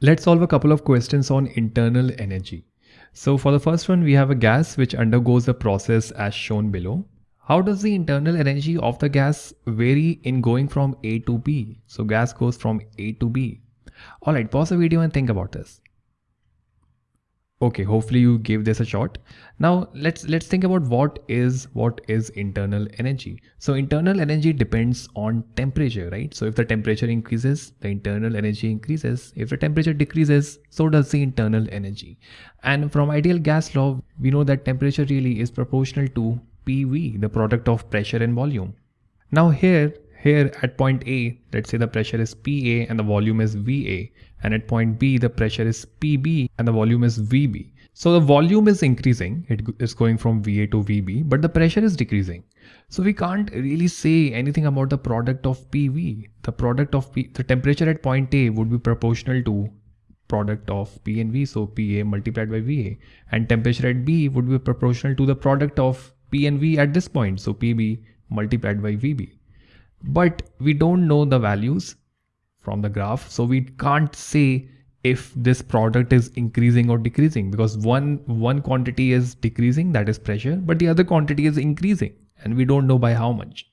Let's solve a couple of questions on internal energy. So for the first one, we have a gas which undergoes a process as shown below. How does the internal energy of the gas vary in going from A to B? So gas goes from A to B. Alright, pause the video and think about this. Okay, hopefully you gave this a shot. Now let's let's think about what is what is internal energy. So internal energy depends on temperature, right? So if the temperature increases, the internal energy increases. If the temperature decreases, so does the internal energy. And from ideal gas law, we know that temperature really is proportional to PV, the product of pressure and volume. Now here here at point A, let's say the pressure is PA and the volume is VA. And at point B, the pressure is PB and the volume is VB. So the volume is increasing, it is going from VA to VB, but the pressure is decreasing. So we can't really say anything about the product of PV. The product of P, the temperature at point A would be proportional to product of P and V, so PA multiplied by VA. And temperature at B would be proportional to the product of P and V at this point, so PB multiplied by VB but we don't know the values from the graph. So we can't say if this product is increasing or decreasing because one, one quantity is decreasing, that is pressure, but the other quantity is increasing and we don't know by how much.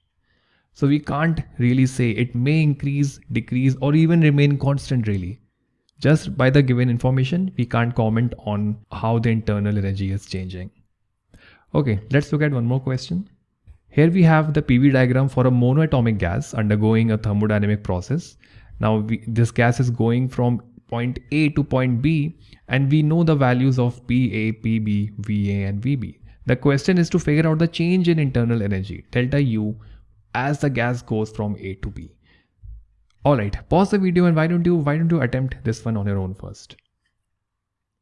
So we can't really say it may increase, decrease, or even remain constant really. Just by the given information, we can't comment on how the internal energy is changing. Okay, let's look at one more question. Here we have the PV diagram for a monoatomic gas undergoing a thermodynamic process. Now we, this gas is going from point A to point B and we know the values of PA, PB, VA and VB. The question is to figure out the change in internal energy, delta U, as the gas goes from A to B. Alright, pause the video and why don't you why don't you attempt this one on your own first.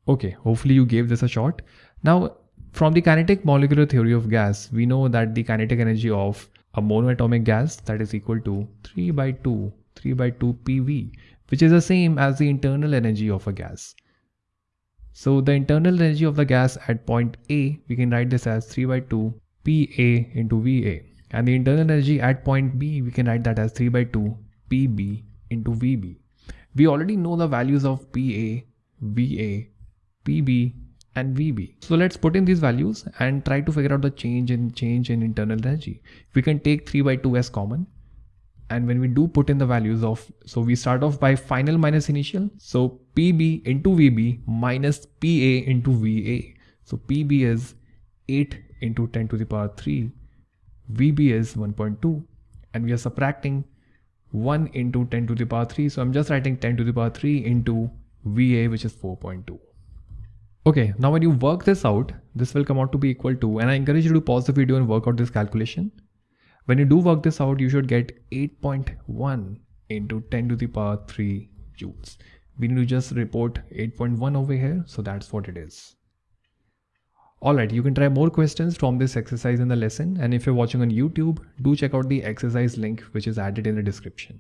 Okay, hopefully you gave this a shot. Now from the kinetic molecular theory of gas, we know that the kinetic energy of a monoatomic gas that is equal to 3 by 2, 3 by 2 PV, which is the same as the internal energy of a gas. So the internal energy of the gas at point A, we can write this as 3 by 2 PA into VA. And the internal energy at point B, we can write that as 3 by 2 PB into VB. We already know the values of PA, VA, PB and VB. So let's put in these values and try to figure out the change in change in internal energy. We can take 3 by 2 as common. And when we do put in the values of, so we start off by final minus initial. So PB into VB minus PA into VA. So PB is 8 into 10 to the power 3. VB is 1.2 and we are subtracting 1 into 10 to the power 3. So I'm just writing 10 to the power 3 into VA which is 4.2. Okay, now when you work this out, this will come out to be equal to, and I encourage you to pause the video and work out this calculation. When you do work this out, you should get 8.1 into 10 to the power 3 joules. We need to just report 8.1 over here, so that's what it is. Alright, you can try more questions from this exercise in the lesson and if you're watching on YouTube, do check out the exercise link which is added in the description.